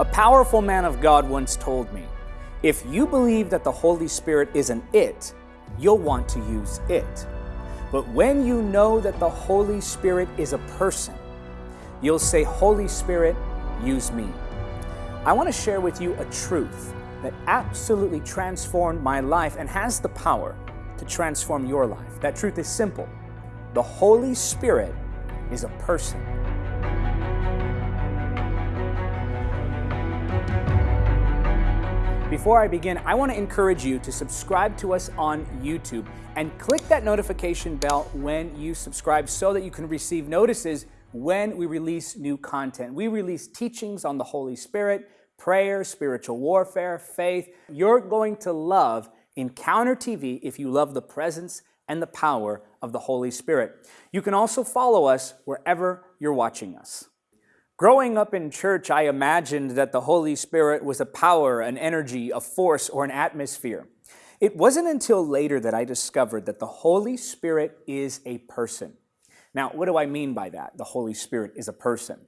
A powerful man of God once told me, if you believe that the Holy Spirit is an it, you'll want to use it. But when you know that the Holy Spirit is a person, you'll say, Holy Spirit, use me. I want to share with you a truth that absolutely transformed my life and has the power to transform your life. That truth is simple. The Holy Spirit is a person. Before I begin, I want to encourage you to subscribe to us on YouTube and click that notification bell when you subscribe so that you can receive notices when we release new content. We release teachings on the Holy Spirit, prayer, spiritual warfare, faith. You're going to love Encounter TV if you love the presence and the power of the Holy Spirit. You can also follow us wherever you're watching us. Growing up in church, I imagined that the Holy Spirit was a power, an energy, a force, or an atmosphere. It wasn't until later that I discovered that the Holy Spirit is a person. Now, what do I mean by that? The Holy Spirit is a person.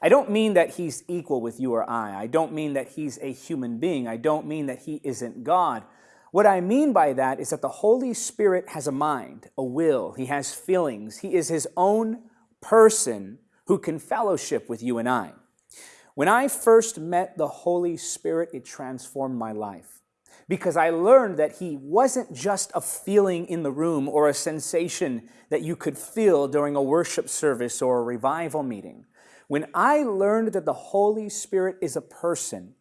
I don't mean that he's equal with you or I. I don't mean that he's a human being. I don't mean that he isn't God. What I mean by that is that the Holy Spirit has a mind, a will, he has feelings. He is his own person who can fellowship with you and I. When I first met the Holy Spirit, it transformed my life because I learned that He wasn't just a feeling in the room or a sensation that you could feel during a worship service or a revival meeting. When I learned that the Holy Spirit is a person,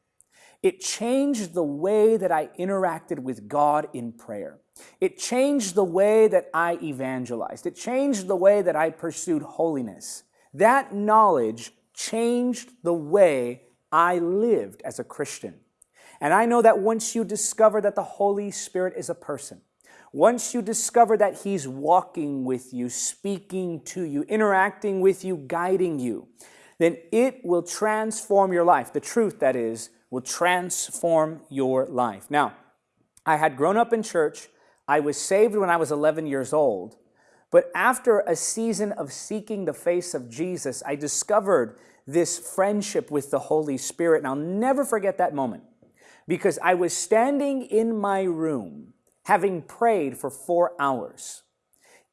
it changed the way that I interacted with God in prayer. It changed the way that I evangelized. It changed the way that I pursued holiness. That knowledge changed the way I lived as a Christian. And I know that once you discover that the Holy Spirit is a person, once you discover that He's walking with you, speaking to you, interacting with you, guiding you, then it will transform your life. The truth, that is, will transform your life. Now, I had grown up in church. I was saved when I was 11 years old. But after a season of seeking the face of Jesus, I discovered this friendship with the Holy Spirit. And I'll never forget that moment because I was standing in my room having prayed for four hours.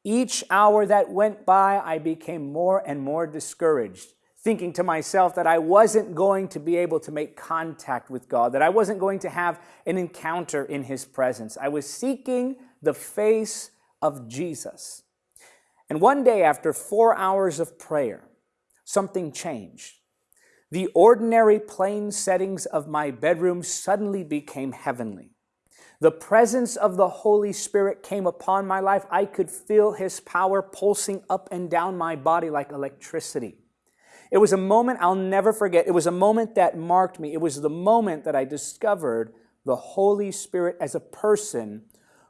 Each hour that went by, I became more and more discouraged, thinking to myself that I wasn't going to be able to make contact with God, that I wasn't going to have an encounter in His presence. I was seeking the face of Jesus. And one day, after four hours of prayer, something changed. The ordinary plain settings of my bedroom suddenly became heavenly. The presence of the Holy Spirit came upon my life. I could feel His power pulsing up and down my body like electricity. It was a moment I'll never forget. It was a moment that marked me. It was the moment that I discovered the Holy Spirit as a person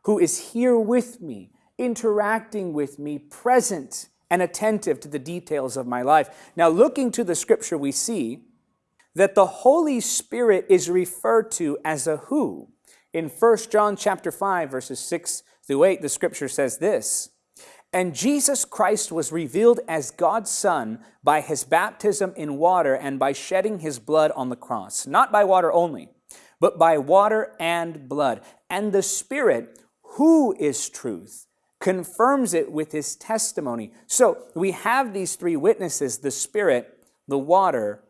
who is here with me, interacting with me, present and attentive to the details of my life. Now, looking to the scripture, we see that the Holy Spirit is referred to as a who. In 1 John chapter 5, verses 6 through 8, the scripture says this, And Jesus Christ was revealed as God's Son by his baptism in water and by shedding his blood on the cross, not by water only, but by water and blood. And the Spirit, who is truth, confirms it with his testimony. So we have these three witnesses, the Spirit, the water,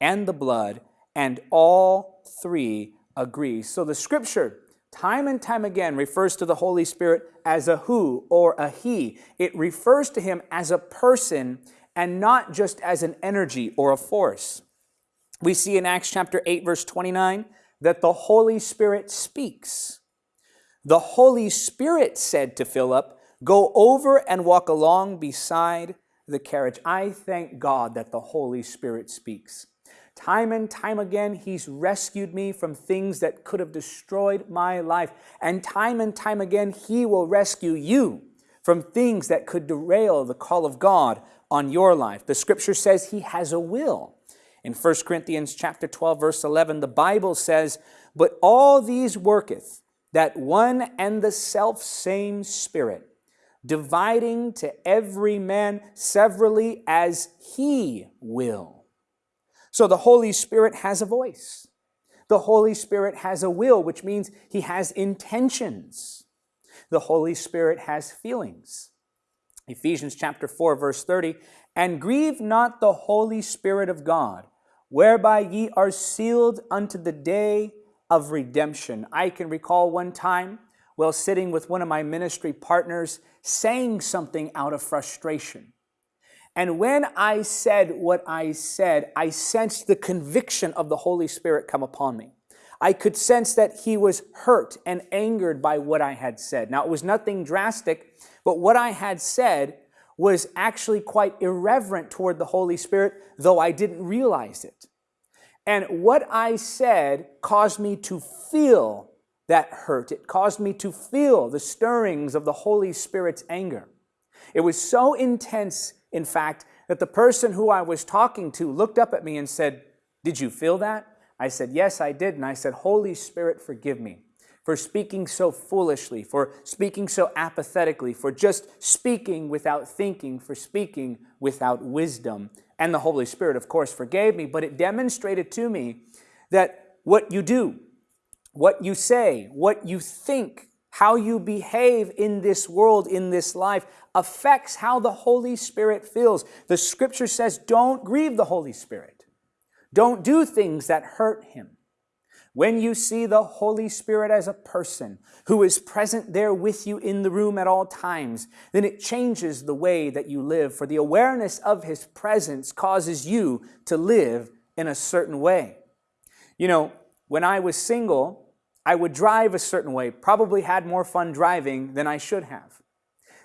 and the blood, and all three agree. So the scripture, time and time again, refers to the Holy Spirit as a who or a he. It refers to him as a person and not just as an energy or a force. We see in Acts chapter 8, verse 29, that the Holy Spirit speaks. The Holy Spirit said to Philip, Go over and walk along beside the carriage. I thank God that the Holy Spirit speaks. Time and time again, He's rescued me from things that could have destroyed my life. And time and time again, He will rescue you from things that could derail the call of God on your life. The scripture says He has a will. In 1 Corinthians chapter 12, verse 11, the Bible says, But all these worketh that one and the self same Spirit, dividing to every man severally as he will. So the Holy Spirit has a voice. The Holy Spirit has a will, which means he has intentions. The Holy Spirit has feelings. Ephesians chapter 4 verse 30, and grieve not the Holy Spirit of God, whereby ye are sealed unto the day of redemption. I can recall one time while sitting with one of my ministry partners saying something out of frustration. And when I said what I said, I sensed the conviction of the Holy Spirit come upon me. I could sense that he was hurt and angered by what I had said. Now, it was nothing drastic, but what I had said was actually quite irreverent toward the Holy Spirit, though I didn't realize it. And what I said caused me to feel that hurt. It caused me to feel the stirrings of the Holy Spirit's anger. It was so intense, in fact, that the person who I was talking to looked up at me and said, Did you feel that? I said, Yes, I did. And I said, Holy Spirit, forgive me for speaking so foolishly, for speaking so apathetically, for just speaking without thinking, for speaking without wisdom. And the Holy Spirit, of course, forgave me, but it demonstrated to me that what you do, what you say, what you think, how you behave in this world, in this life, affects how the Holy Spirit feels. The scripture says, don't grieve the Holy Spirit. Don't do things that hurt him. When you see the Holy Spirit as a person who is present there with you in the room at all times, then it changes the way that you live, for the awareness of His presence causes you to live in a certain way. You know, when I was single, I would drive a certain way, probably had more fun driving than I should have.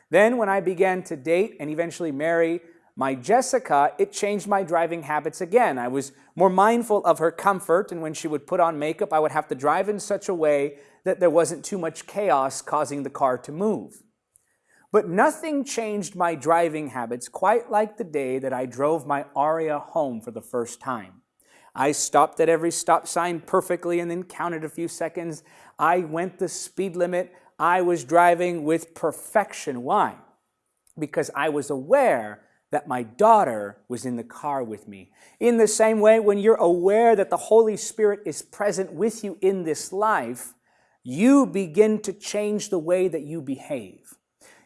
Then when I began to date and eventually marry my Jessica, it changed my driving habits again. I was more mindful of her comfort, and when she would put on makeup, I would have to drive in such a way that there wasn't too much chaos causing the car to move. But nothing changed my driving habits quite like the day that I drove my Aria home for the first time. I stopped at every stop sign perfectly and then counted a few seconds. I went the speed limit. I was driving with perfection. Why? Because I was aware that my daughter was in the car with me. In the same way, when you're aware that the Holy Spirit is present with you in this life, you begin to change the way that you behave.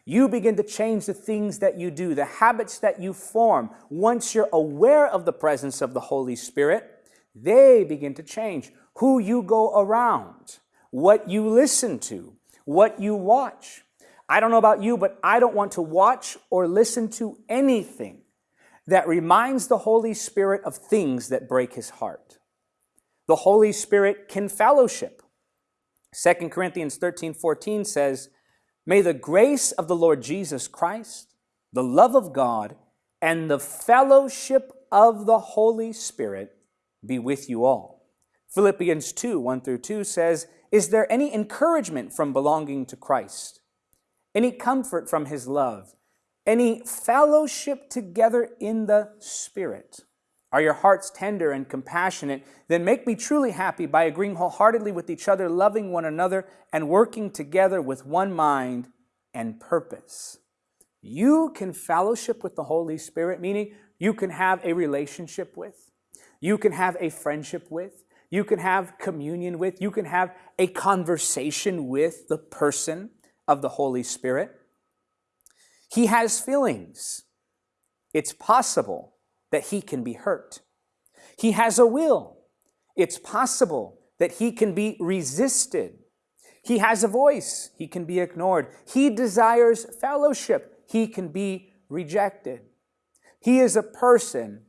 You begin to change the things that you do, the habits that you form. Once you're aware of the presence of the Holy Spirit, they begin to change. Who you go around, what you listen to, what you watch, I don't know about you, but I don't want to watch or listen to anything that reminds the Holy Spirit of things that break his heart. The Holy Spirit can fellowship. 2 Corinthians 13 14 says, May the grace of the Lord Jesus Christ, the love of God, and the fellowship of the Holy Spirit be with you all. Philippians 2 1 through 2 says, Is there any encouragement from belonging to Christ? any comfort from his love, any fellowship together in the Spirit. Are your hearts tender and compassionate? Then make me truly happy by agreeing wholeheartedly with each other, loving one another, and working together with one mind and purpose. You can fellowship with the Holy Spirit, meaning you can have a relationship with, you can have a friendship with, you can have communion with, you can have a conversation with the person of the Holy Spirit. He has feelings. It's possible that he can be hurt. He has a will. It's possible that he can be resisted. He has a voice. He can be ignored. He desires fellowship. He can be rejected. He is a person.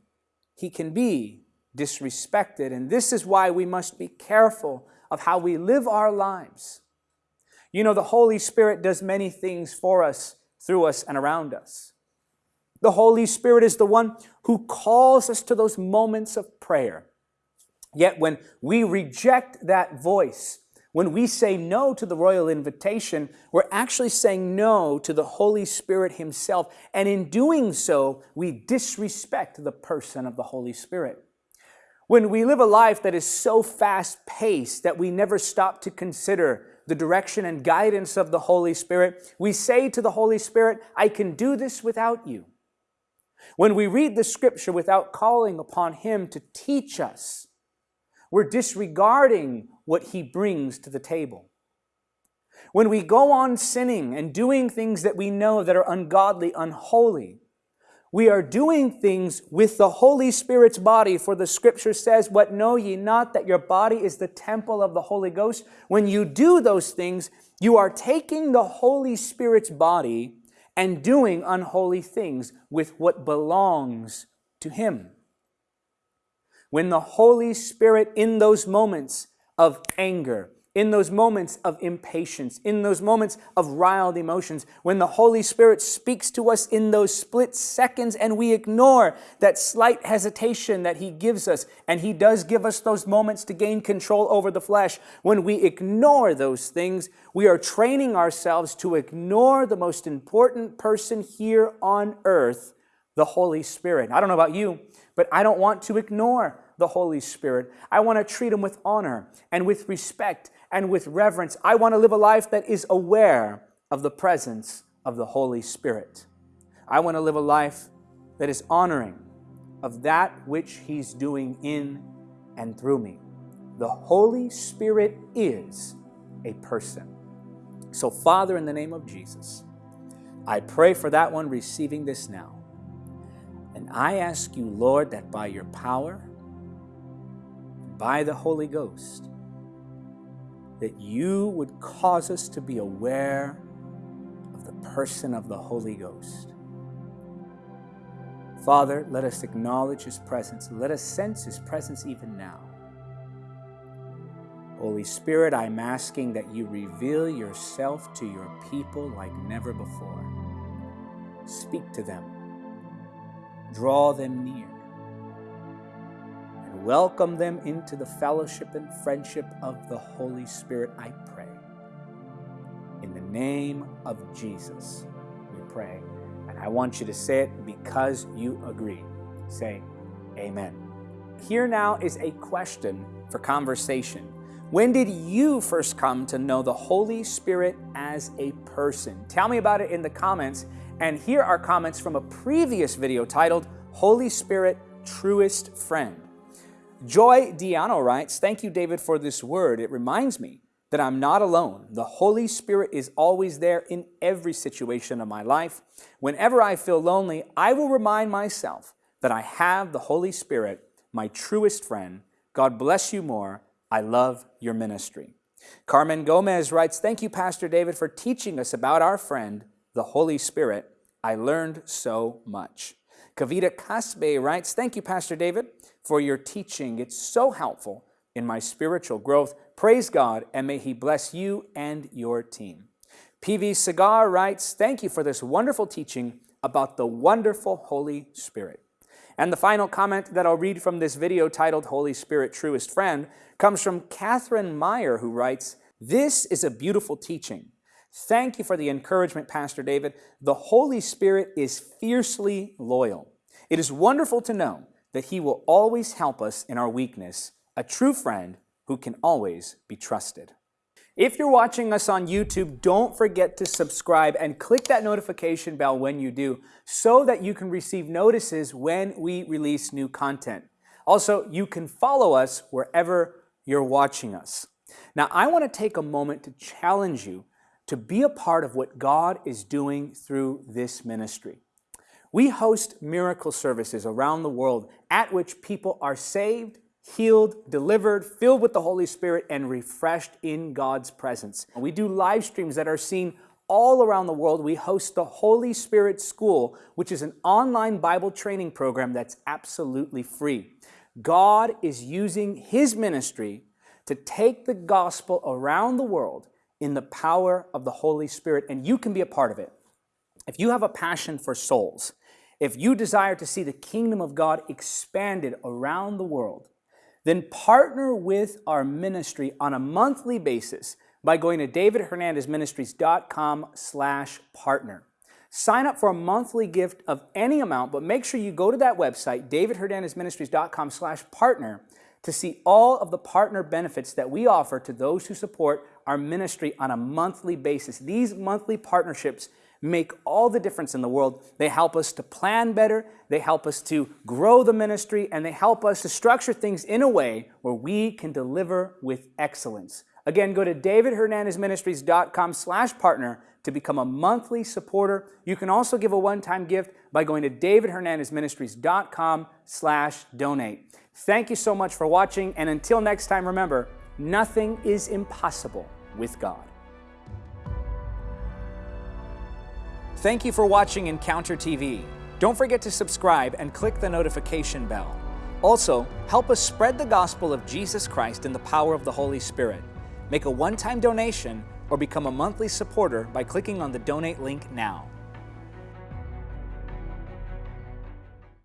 He can be disrespected. And this is why we must be careful of how we live our lives. You know, the Holy Spirit does many things for us, through us, and around us. The Holy Spirit is the one who calls us to those moments of prayer. Yet when we reject that voice, when we say no to the royal invitation, we're actually saying no to the Holy Spirit Himself. And in doing so, we disrespect the person of the Holy Spirit. When we live a life that is so fast paced that we never stop to consider the direction and guidance of the Holy Spirit, we say to the Holy Spirit, I can do this without you. When we read the scripture without calling upon Him to teach us, we're disregarding what He brings to the table. When we go on sinning and doing things that we know that are ungodly, unholy, we are doing things with the Holy Spirit's body, for the scripture says, What know ye not that your body is the temple of the Holy Ghost? When you do those things, you are taking the Holy Spirit's body and doing unholy things with what belongs to Him. When the Holy Spirit, in those moments of anger, in those moments of impatience, in those moments of riled emotions, when the Holy Spirit speaks to us in those split seconds and we ignore that slight hesitation that He gives us, and He does give us those moments to gain control over the flesh, when we ignore those things, we are training ourselves to ignore the most important person here on earth, the Holy Spirit. I don't know about you, but I don't want to ignore the Holy Spirit. I want to treat Him with honor and with respect and with reverence. I want to live a life that is aware of the presence of the Holy Spirit. I want to live a life that is honoring of that which He's doing in and through me. The Holy Spirit is a person. So, Father, in the name of Jesus, I pray for that one receiving this now. And I ask you, Lord, that by your power, by the Holy Ghost, that you would cause us to be aware of the person of the Holy Ghost. Father, let us acknowledge His presence. Let us sense His presence even now. Holy Spirit, I'm asking that you reveal yourself to your people like never before. Speak to them. Draw them near welcome them into the fellowship and friendship of the Holy Spirit, I pray. In the name of Jesus, we pray. And I want you to say it because you agree. Say, Amen. Here now is a question for conversation. When did you first come to know the Holy Spirit as a person? Tell me about it in the comments. And here are comments from a previous video titled Holy Spirit Truest Friend. Joy Diano writes, Thank you, David, for this word. It reminds me that I'm not alone. The Holy Spirit is always there in every situation of my life. Whenever I feel lonely, I will remind myself that I have the Holy Spirit, my truest friend. God bless you more. I love your ministry. Carmen Gomez writes, Thank you, Pastor David, for teaching us about our friend, the Holy Spirit. I learned so much. Kavita Kasbe writes, Thank you, Pastor David for your teaching. It's so helpful in my spiritual growth. Praise God, and may He bless you and your team. PV Cigar writes, Thank you for this wonderful teaching about the wonderful Holy Spirit. And the final comment that I'll read from this video titled Holy Spirit Truest Friend comes from Catherine Meyer, who writes, This is a beautiful teaching. Thank you for the encouragement, Pastor David. The Holy Spirit is fiercely loyal. It is wonderful to know that He will always help us in our weakness, a true friend who can always be trusted. If you're watching us on YouTube, don't forget to subscribe and click that notification bell when you do so that you can receive notices when we release new content. Also, you can follow us wherever you're watching us. Now, I want to take a moment to challenge you to be a part of what God is doing through this ministry. We host miracle services around the world at which people are saved, healed, delivered, filled with the Holy Spirit, and refreshed in God's presence. We do live streams that are seen all around the world. We host the Holy Spirit School, which is an online Bible training program that's absolutely free. God is using His ministry to take the gospel around the world in the power of the Holy Spirit, and you can be a part of it. If you have a passion for souls, if you desire to see the kingdom of God expanded around the world, then partner with our ministry on a monthly basis by going to davidhernandezministries.com slash partner. Sign up for a monthly gift of any amount, but make sure you go to that website, davidhernandezministries.com slash partner, to see all of the partner benefits that we offer to those who support our ministry on a monthly basis. These monthly partnerships make all the difference in the world. They help us to plan better, they help us to grow the ministry, and they help us to structure things in a way where we can deliver with excellence. Again, go to davidhernandezministries.com slash partner to become a monthly supporter. You can also give a one-time gift by going to davidhernandezministries.com slash donate. Thank you so much for watching, and until next time, remember, nothing is impossible with God. Thank you for watching Encounter TV. Don't forget to subscribe and click the notification bell. Also, help us spread the gospel of Jesus Christ in the power of the Holy Spirit. Make a one-time donation or become a monthly supporter by clicking on the donate link now.